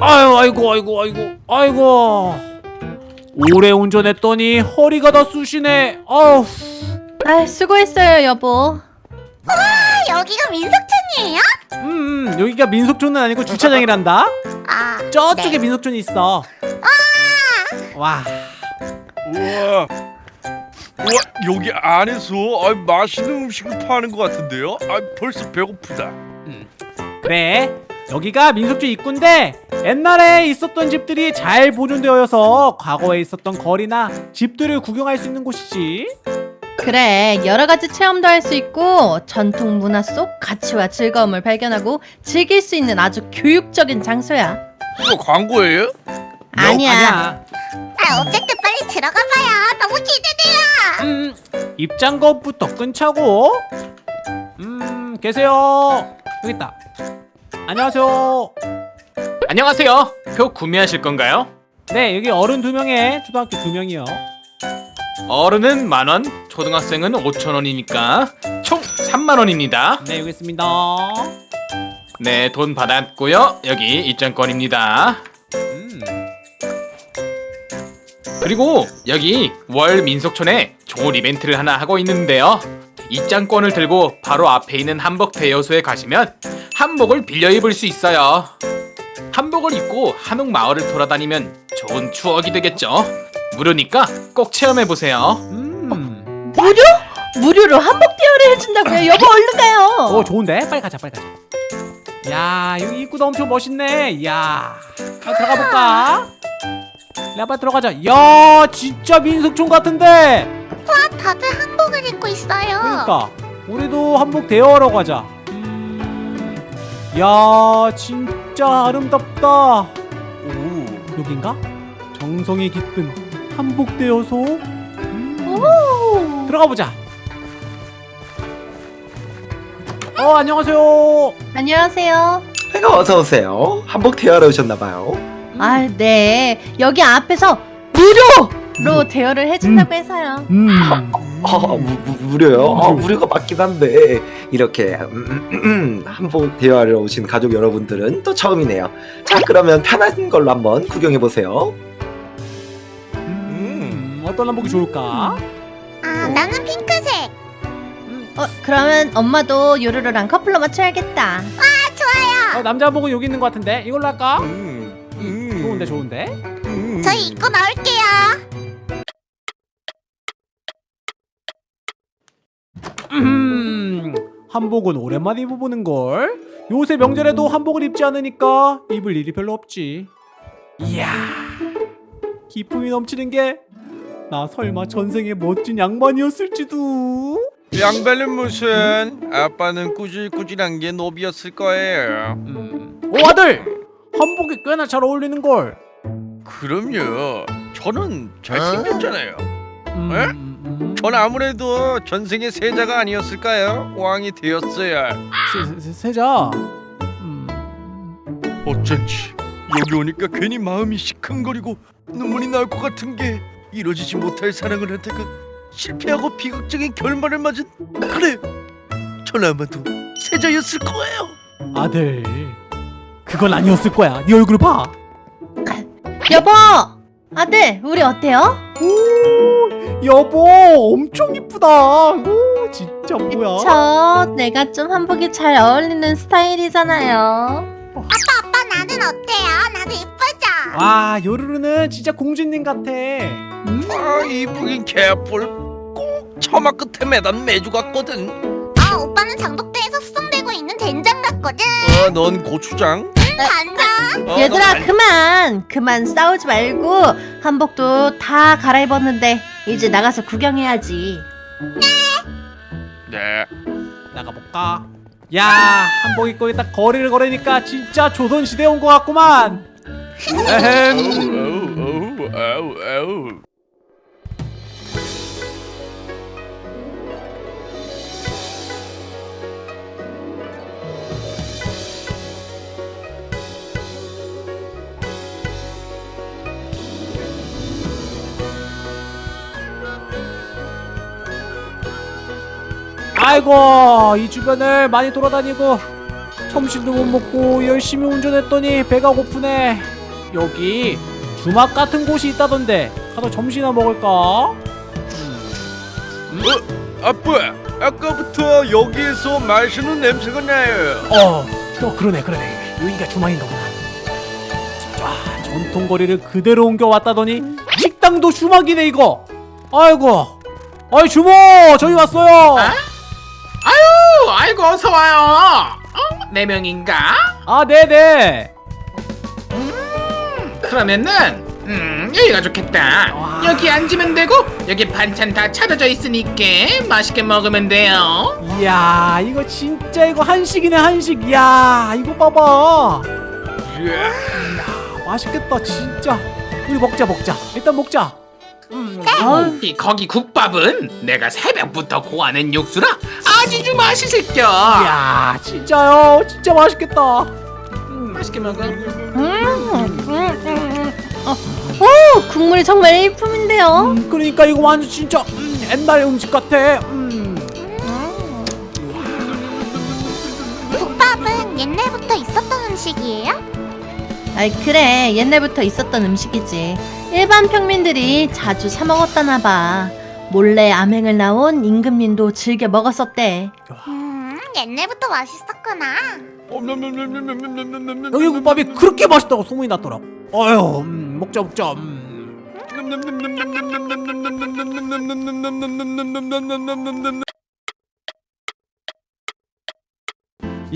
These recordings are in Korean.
아유 아이고 아이고 아이고 아이고 오래 운전했더니 허리가 다 쑤시네 아우 아 수고했어요 여보 아, 여기가 민속촌이에요? 음, 음 여기가 민속촌은 아니고 주차장이란다 아, 저쪽에 네. 민속촌이 있어 와 우와. 우와 여기 안에서 아, 맛있는 음식을 파는 것 같은데요? 아 벌써 배고프다. 그래 여기가 민속촌 입구인데 옛날에 있었던 집들이 잘 보존되어서 과거에 있었던 거리나 집들을 구경할 수 있는 곳이지. 그래 여러 가지 체험도 할 수 있고 전통 문화 속 가치와 즐거움을 발견하고 즐길 수 있는 아주 교육적인 장소야. 이거 광고예요? 아니야. 아, 어쨌든 빨리 들어가 봐요. 너무 기대돼요. 음, 입장권부터 끊자고. 음 계세요. 여기 있다 안녕하세요 안녕하세요. 표 구매하실 건가요? 네 여기 어른 두 명에 초등학교 두 명이요 어른은 만 원, 초등학생은 5천 원이니까 총 3만 원입니다. 네 여기 있습니다 네, 돈 받았고요. 여기 입장권입니다. 음. 그리고 여기 월 민속촌에 좋은 이벤트를 하나 하고 있는데요. 입장권을 들고 바로 앞에 있는 한복 대여소에 가시면 한복을 빌려 입을 수 있어요. 한복을 입고 한옥 마을을 돌아다니면 좋은 추억이 되겠죠. 무료니까 꼭 체험해 보세요. 음. 무료? 무료로 한복 대여를 해준다고요 여보 얼른 가요 오 좋은데 빨리 가자 빨리 가자 야 여기 입구도 엄청 멋있네 야 들어가 볼까 야 빨리 들어가자 야 진짜 민속촌 같은데 와, 다들 한복을 입고 있어요. 그러니까 우리도 한복 대여하러 가자 음, 야 진짜 아름답다 오. 여긴가 정성이 깃든 한복 대여소 오. 들어가 보자 어 안녕하세요 안녕하세요 아이고 어서 오세요. 한복 대여하러 오셨나봐요. 아네 여기 앞에서 무료 로 대여를 해준다고 해서요 음. 어, 무, 무, 무료요? 어, 무료가 맞긴 한데 이렇게 음, 음, 음, 한복 대여하러 오신 가족 여러분들은 또 처음이네요. 자 그러면 편한 걸로 한번 구경해 보세요. 음, 어떤 한복이 좋을까? 아, 나는 핑크색. 어 그러면 엄마도 요루루랑 커플로 맞춰야겠다 어, 남자 한복은 여기 있는 것 같은데 이걸로 할까? 음. 음. 좋은데 좋은데? 음. 저희 입고 나올게요. 한복은 오랜만에 입어보는 걸. 요새 명절에도 한복을 입지 않으니까 입을 일이 별로 없지. 이야, 기품이 넘치는 게 나 설마 전생에 멋진 양반이었을지도. 양배는 무슨? 아빠는 꾸질꾸질한 게 노비였을 거예요. 음. 오 아들, 한복이 꽤나 잘 어울리는 걸. 그럼요. 저는 잘생겼잖아요. 음, 에? 음, 전 아무래도 전생의 세자가 아니었을까요? 왕이 되었어야. 세, 세, 세자. 음. 어쩐지 여기 오니까 괜히 마음이 시큰거리고 눈물이 나올 것 같은 게 이루어지지 못할 사랑을 하다가 실패하고 비극적인 결말을 맞은 그래 전 아마도 세자였을 거예요 아들, 그건 아니었을 거야. 네 얼굴 봐. 여보 아들 우리 어때요? 오, 여보, 엄청 이쁘다. 오, 진짜 뭐야? 저 내가 좀 한복이 잘 어울리는 스타일이잖아요 아빠, 나는 어때요? 나도 이쁘죠? 와, 요루루는 진짜 공주님 같아. 음? 아 이쁘긴 개뿔 꼭 처마 끝에 매단 매주 같거든 아, 오빠는 장독대에서 수송되고 있는 된장 같거든. 아넌 고추장 간장. 어, 얘들아 그만 그만 싸우지 말고 한복도 다 갈아입었는데 이제 나가서 구경해야지 네 나가볼까? 야, 한복 입고 딱 거리를 걸으니까 진짜 조선 시대 온 것 같구만. 에헴. 아이고, 이 주변을 많이 돌아다니고 점심도 못 먹고 열심히 운전했더니 배가 고프네. 여기 주막 같은 곳이 있다던데 가서 점심이나 먹을까? 아빠, 아까부터 여기에서 마시는 냄새가 나요. 어, 또 그러네, 그러네. 여기가 주막인가 보다. 아, 전통 거리를 그대로 옮겨 왔다더니 식당도 주막이네 이거. 아이고, 아이 주모, 저희 왔어요. 아유, 아이고 어서 와요. 어? 네 명인가? 아, 네네. 그러면은 음 여기가 좋겠다. 와. 여기 앉으면 되고 여기 반찬 다 차려져 있으니까 맛있게 먹으면 돼요. 이야, 이거 진짜 이거 한식이네 한식. 이야, 이거 봐봐. 예. 이야, 맛있겠다 진짜. 우리 먹자 먹자. 일단 먹자. 음, 이 거기 국밥은 내가 새벽부터 고하는 육수라 아주 맛있을겨. 이야, 진짜요. 진짜 맛있겠다. 음, 맛있게 먹어. 음, 음, 음, 음. 어, 오, 국물이 정말 일품인데요. 음, 그러니까 이거 완전 진짜 음, 옛날 음식 같아. 음. 국밥은 옛날부터 있었던 음식이에요? 아이 그래 옛날부터 있었던 음식이지 일반 평민들이 자주 사 먹었다나 봐 몰래 암행을 나온 임금님도 즐겨 먹었었대 음, 옛날부터 맛있었구나. 여기 국밥이 그렇게 맛있다고 소문이 났더라고. 어휴, 음, 먹자 먹자. 음.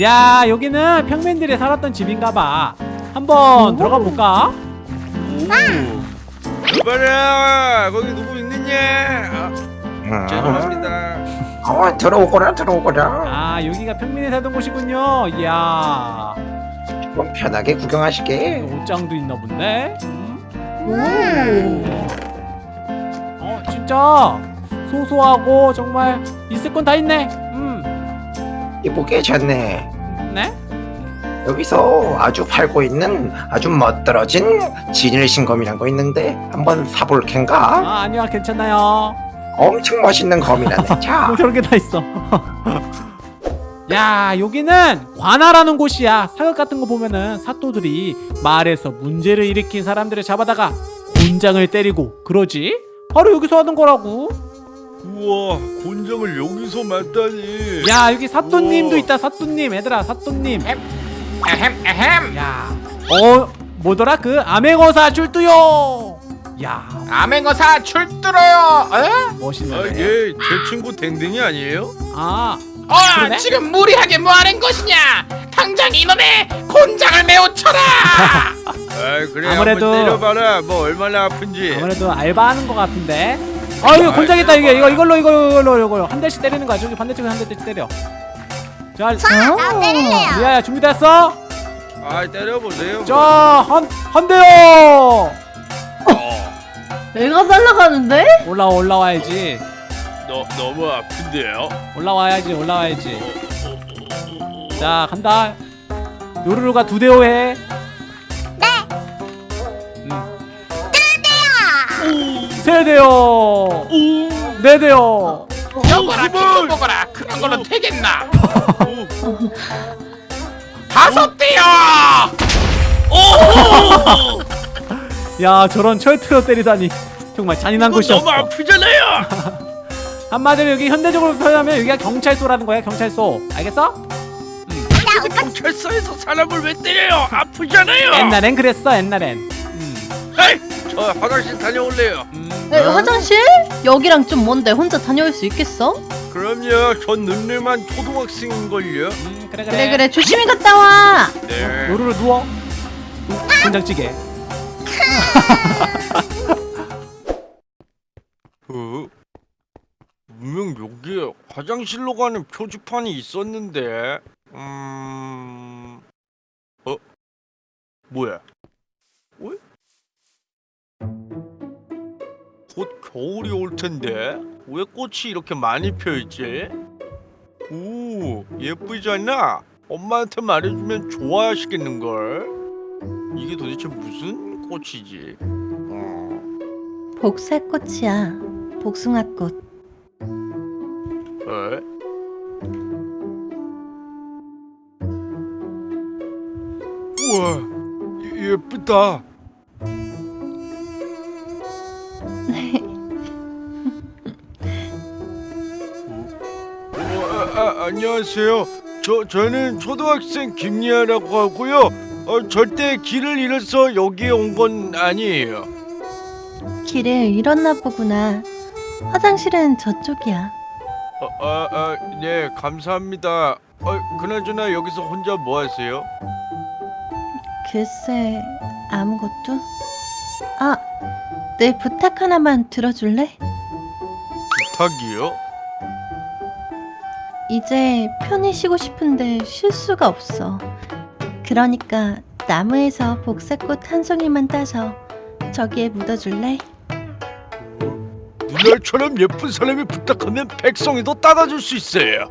야, 여기는 평민들이 살았던 집인가봐. 한번 들어가 볼까? 여봐라, 거기 누구 있느냐? 아, 죄송합니다. 어, 들어오거라 들어오거라. 아, 여기가 평민이 살던 곳이군요. 이야, 좀 편하게 구경하시게. 옷장도 있나 본데. 오. 어, 진짜 소소하고 정말 있을 건 다 있네. 음, 이쁘게 잤네. 네? 여기서 아주 팔고 있는 아주 멋들어진 진일신검이란 거 있는데 한번 사볼 캔가? 아, 아니야, 괜찮아요. 엄청 멋있는 검이라네. 자, 뭐 저런 게다 있어. 야, 여기는 관아라는 곳이야. 사극 같은 거 보면은 사또들이 마을에서 문제를 일으킨 사람들을 잡아다가 곤장을 때리고 그러지. 바로 여기서 하는 거라고. 우와, 곤장을 여기서 맞다니. 야, 여기 사또님도 우와. 있다. 사또님, 얘들아, 사또님. 에헴 에헴. 야, 어, 뭐더라 그 암행어사 출두요. 야, 암행어사 출두로요. 에? 아, 멋있네. 얘제 친구 댕댕이 아니에요? 아, 어, 그러네? 지금 무리하게 뭐하는 것이냐? 당장 이놈의 곤장을 메워 쳐라. 아, 그래 아무래도- 때려봐라. 뭐 얼마나 아픈지. 아무래도 알바하는 것 같은데. 아, 이거 아, 곤장했다 이게. 이거 이걸로 이걸로 이걸로 한 대씩 때리는 거야. 저기 반대쪽에 한 대씩 때려. 자, 자, 나 때릴래요. 리아야 준비됐어? 아, 때려보세요. 자, 한, 한 대요! 내가 날라가는데? 올라와, 올라와야지. 너 너무 아픈데요? 올라와야지, 올라와야지. 자, 간다. 요루루가 두 대오 해. 네. 음. 세 대요. 네 대요. 여보라 기껏 먹어라. 그런 걸로 되겠나? 다섯 대요. 야, 저런 철트로 때리다니. 정말 잔인한 이거 너무 곳이었어. 아프잖아요. 한마디로 여기 현대적으로 표현하면 여기가 경찰서라는 거야, 경찰서. 알겠어? 근데 경찰서에서 사람을 왜 때려요? 아프잖아요. 옛날엔 그랬어, 옛날엔. 음. 에이, 저 화장실 다녀올래요. 음. 에, 화장실? 여기랑 좀 먼데 혼자 다녀올 수 있겠어? 그럼요. 전 눈늘만 초등학생인걸요. 음, 그래, 그래. 그래 그래 조심히 갔다 와 네. 요루루 누워. 된장찌개. 어? 분명 여기에 화장실로 가는 표지판이 있었는데 음... 어? 뭐야? 어? 곧 겨울이 올 텐데 왜 꽃이 이렇게 많이 피어있지? 오 예쁘지 않나? 엄마한테 말해주면 좋아하시겠는걸? 이게 도대체 무슨 꽃이지? 어. 복사꽃이야 복숭아꽃 에? 우와 예, 예쁘다 안녕하세요. 저 저는 초등학생 김리아라고 하고요. 어, 절대 길을 잃어서 여기에 온 건 아니에요. 길을 잃었나 보구나. 화장실은 저쪽이야. 어, 아, 아, 네, 감사합니다. 어, 그나저나 여기서 혼자 뭐 하세요? 글쎄, 아무것도? 아, 내 부탁 하나만 들어줄래? 부탁이요? 이제 편히 쉬고 싶은데 쉴 수가 없어. 그러니까 나무에서 복사꽃 한 송이만 따서 저기에 묻어줄래? 누나처럼 예쁜 사람이 부탁하면 백성이도 따라줄 수 있어요.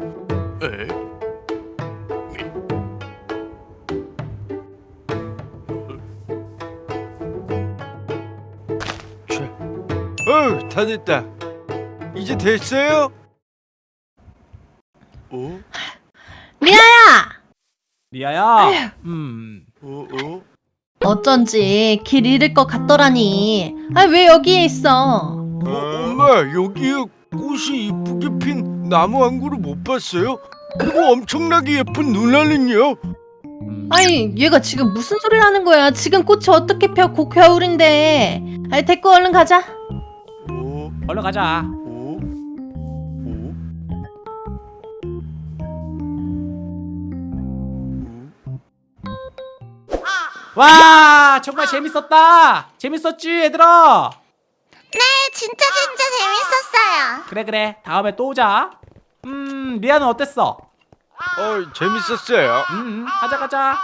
에? 자, 어, 다 됐다. 이제 됐어요? 어? 미아야! 리아야. 음. 어? 어? 어쩐지 길 잃을 것 같더라니. 아, 왜 여기에 있어? 어, 엄마 여기에 꽃이 이쁘게 핀 나무 한 그루 못 봤어요? 그리고 엄청나게 예쁜 누나는요? 음. 아니, 얘가 지금 무슨 소리를 하는 거야? 지금 꽃이 어떻게 펴? 곧 겨울인데. 아이, 데리고 얼른 가자. 어? 얼른 가자. 와 정말 재밌었다. 재밌었지 얘들아. 네, 진짜 진짜 재밌었어요. 그래 그래 다음에 또 오자. 음 리아는 어땠어? 어 재밌었어요. 음 가자 가자.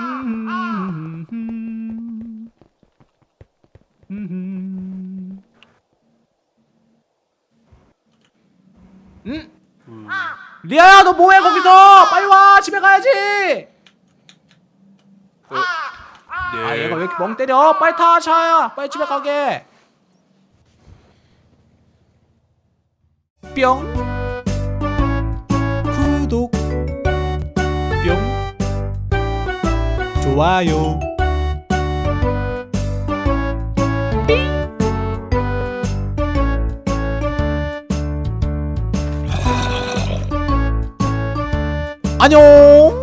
음, 음, 음. 음? 리아야 너 뭐해 거기서? 빨리 와 집에 가야지. 아 얘가 왜 이렇게 멍 때려? 빨리 타 차야. 빨리 집에 가게. 뿅. 구독. 뿅. 좋아요. 안녕.